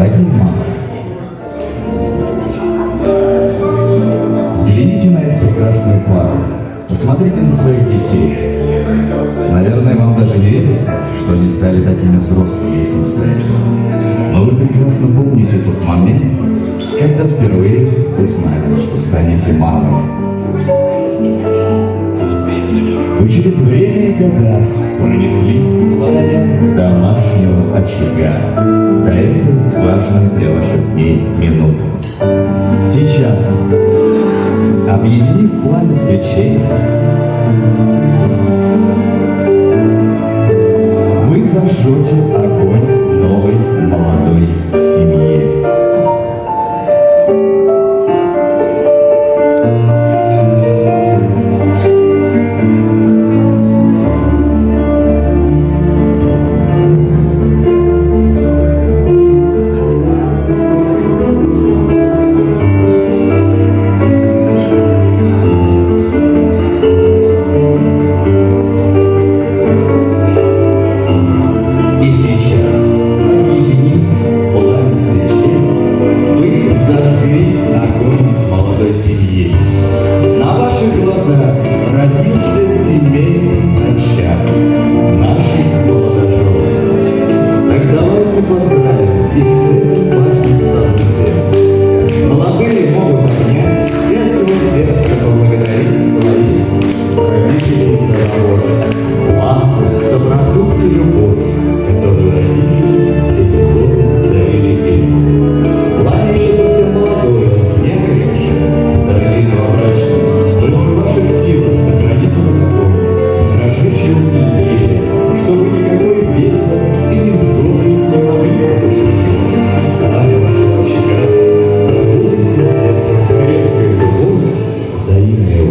Дорогие мамы, взгляните на эту прекрасную пару. Посмотрите на своих детей. Наверное, вам даже не верится, что они стали такими взрослыми и самостоятельными. Но вы прекрасно помните тот момент, когда впервые узнали, что станете мамой. Вы через время и года пронесли пламя домашнего очага до важной для ваших дней минуты. Сейчас, объединив пламя свечей,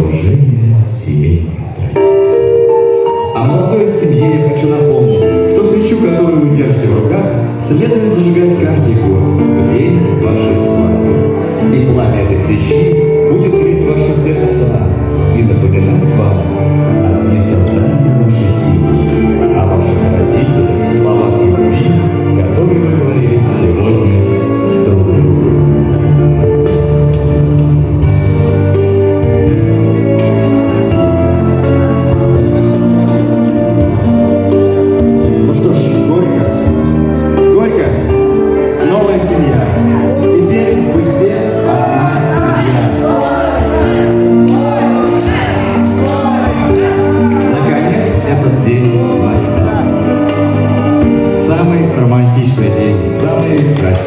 уважение, семейные традиции. А молодой семье я хочу напомнить, что свечу, которую вы держите в руках, следует зажигать каждый год, в день вашей свадьбы. И пламя этой свечи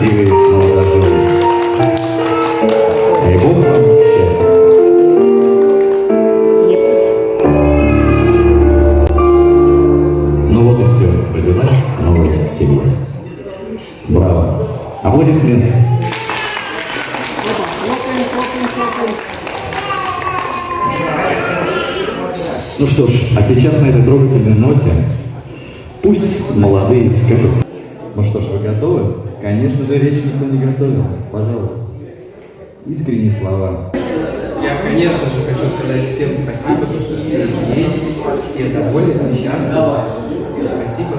самый красивый молодожен. Дай Бог вам счастья. Ну вот и все, родилась новая семья. Браво. Аплодисменты. Ну что ж, а сейчас на этой трогательной ноте пусть молодые скажут. Ну что ж, вы готовы? Конечно же, речь никто не готовил. Пожалуйста. Искренние слова. Я, конечно же, хочу сказать всем спасибо, потому что все здесь, все довольны, все счастливы. Спасибо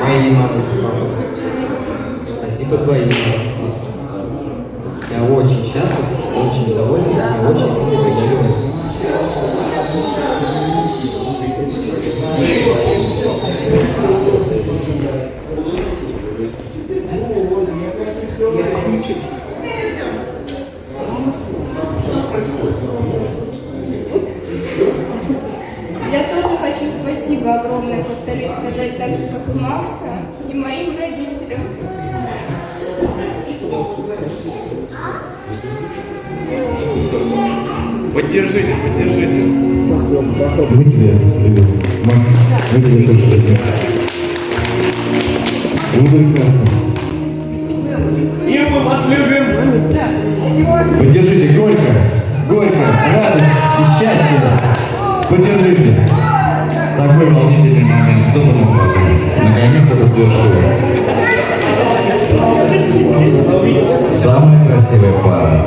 моей маме с папой. Спасибо твоей маме с. Я очень счастлив, очень доволен, я очень сильно тебя так же, как и Макса, и моим родителям. Поддержите, поддержите. Мы тебя любим. Макс, мы тебя тоже любим. Вы прекрасны. И мы вас любим. Поддержите горько, горько, радость, счастье. Поддержите такой волнительный момент. Кто бы мог подумать? Наконец это свершилось. Самая красивая пара.